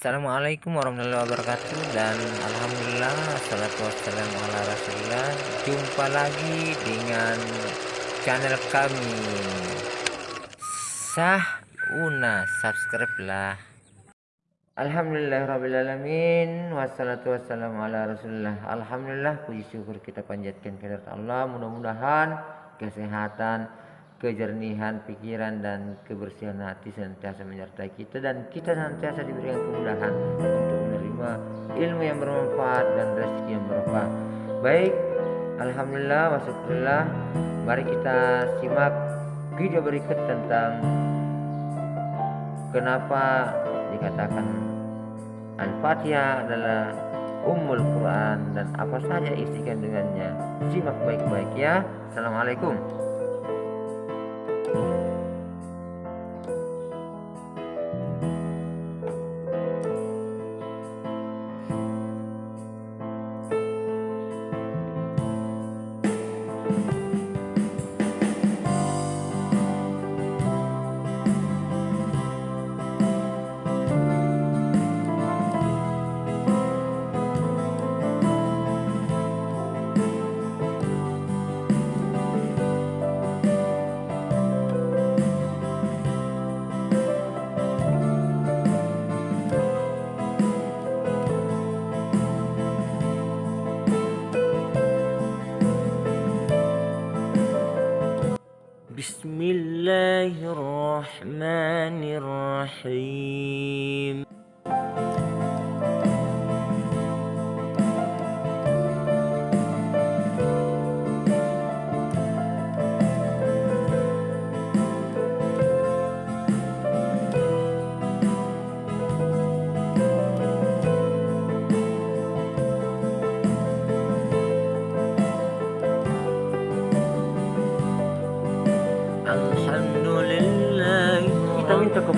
Assalamualaikum warahmatullahi wabarakatuh dan Alhamdulillah Salatu wassalamu ala rasulullah Jumpa lagi dengan channel kami. Sah Una Subscribe lah. Alhamdulillah Rabbil Alamin Wassalatu wassalamu ala rasulullah Alhamdulillah puji syukur kita panjatkan kepada Allah. Mudah-mudahan kesehatan kejernihan pikiran dan kebersihan hati senantiasa menyertai kita dan kita senantiasa diberikan kemudahan untuk menerima ilmu yang bermanfaat dan rezeki yang berkah. Baik, alhamdulillah wasyukurillah. Mari kita simak video berikut tentang kenapa dikatakan Al-Fatihah adalah Ummul Quran dan apa saja isi kandungannya. Simak baik-baik ya. Assalamualaikum. Bye. بسم الله الرحمن الرحيم.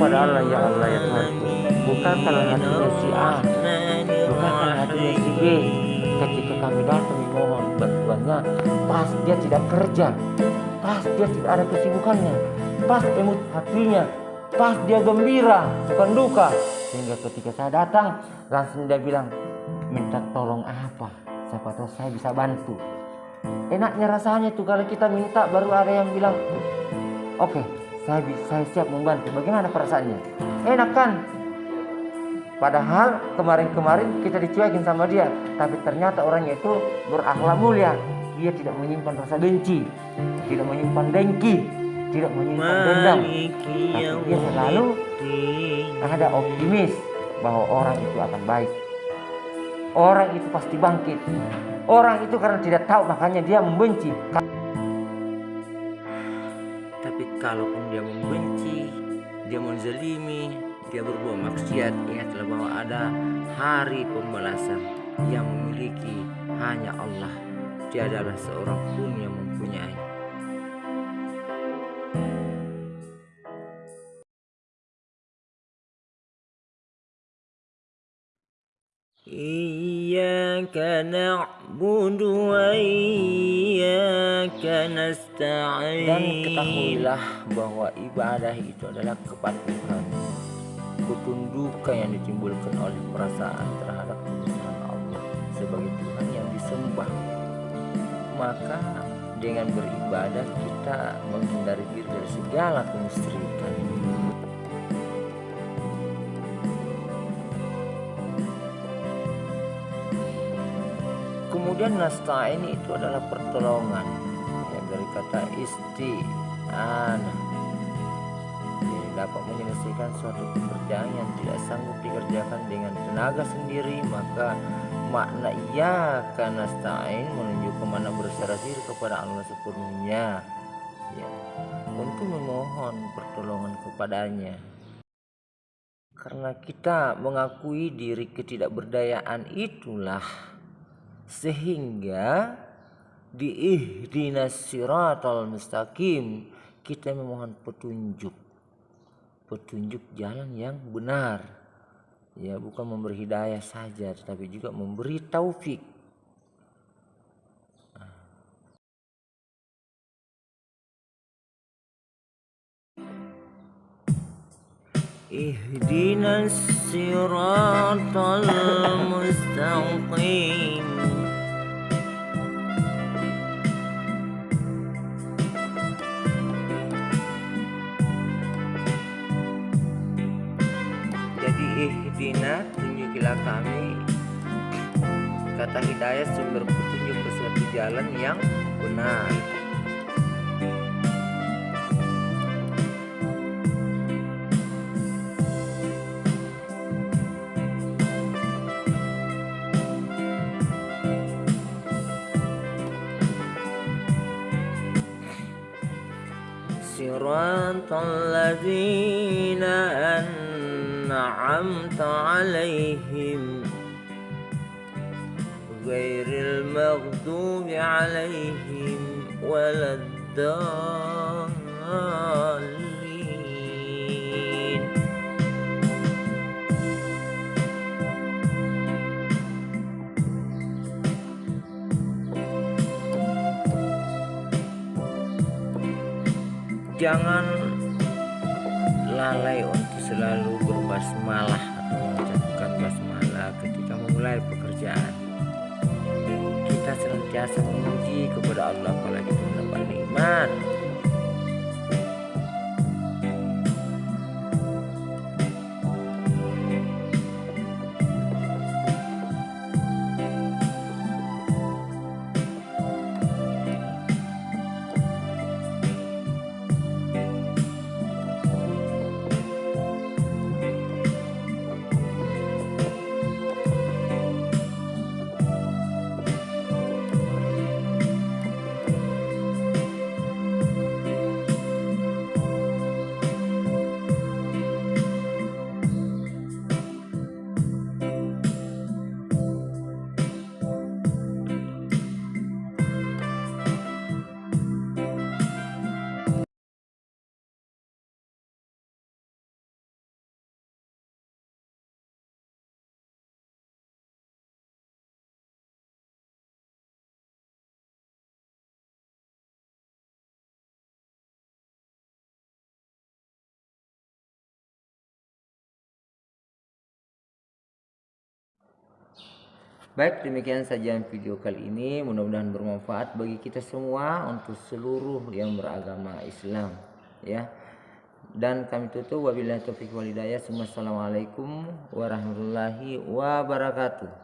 Kepada Allah ya Allah ya Tuhan Bukakanlah hatinya si A Bukakanlah hatinya si B. Ketika kami datang memohon bantuannya Pas dia tidak kerja Pas dia tidak ada kesibukannya Pas emut hatinya Pas dia gembira bukan duka. Sehingga ketika saya datang Langsung dia bilang Minta tolong apa? Siapa tahu saya bisa bantu. Enaknya rasanya tuh kalau kita minta baru ada yang bilang Oke, saya saya siap membantu. Bagaimana perasaannya? Enak kan? Padahal kemarin-kemarin kita dicuekin sama dia, tapi ternyata orangnya itu berakhlak mulia. Dia tidak menyimpan rasa benci, tidak menyimpan dengki, tidak menyimpan dendam. Tapi dia selalu ada optimis bahwa orang itu akan baik. Orang itu pasti bangkit. Orang itu karena tidak tahu makanya dia membenci Tapi kalaupun dia membenci, dia menzalimi, dia berbuat maksiat, ingatlah bahwa ada hari pembalasan yang memiliki hanya Allah. Tiadalah seorang pun yang mempunyai. إياك نعبد وإياك نستعين dan ketahuilah bahwa ibadah itu adalah kepatuhan. Ketundukan yang ditimbulkan oleh perasaan terhadap kebesaran Allah Sebagai Tuhan yang disembah. Maka dengan beribadah kita menghindari diri dari segala kemusyrikan Kemudian nasta'in itu adalah pertolongan dari kata isti'anah Jadi dapat menyelesaikan suatu pekerjaan yang tidak sanggup dikerjakan dengan tenaga sendiri maka makna iya karena nasta'in menunjukkan mana berserah diri kepada Allah sepenuhnya. Ya. Untuk memohon pertolongan kepadanya. Karena kita mengakui diri ketidakberdayaan itulah sehingga diihdinas siratal mustaqim. Kita memohon petunjuk. Petunjuk jalan yang benar. Ya bukan memberi hidayah saja tetapi juga memberi taufik. Ihdinas siratal mustaqim. ihdina tunjukilah kami kata hidayah sumber petunjuk ke suatu jalan yang benar صراط الذين أنعمت عليهم غير المغضوب عليهم ولا الضالين jangan lalai untuk selalu berbasmalah atau mengucapkan basmalah ketika memulai pekerjaan. Kita senantiasa memuji kepada Allah apalagi kita mendapat nikmat Baik demikian saja video kali ini mudah-mudahan bermanfaat bagi kita semua untuk seluruh yang beragama Islam ya. Dan kami tutup wabillahi taufiq walhidayah. Wassalamualaikum warahmatullahi wabarakatuh.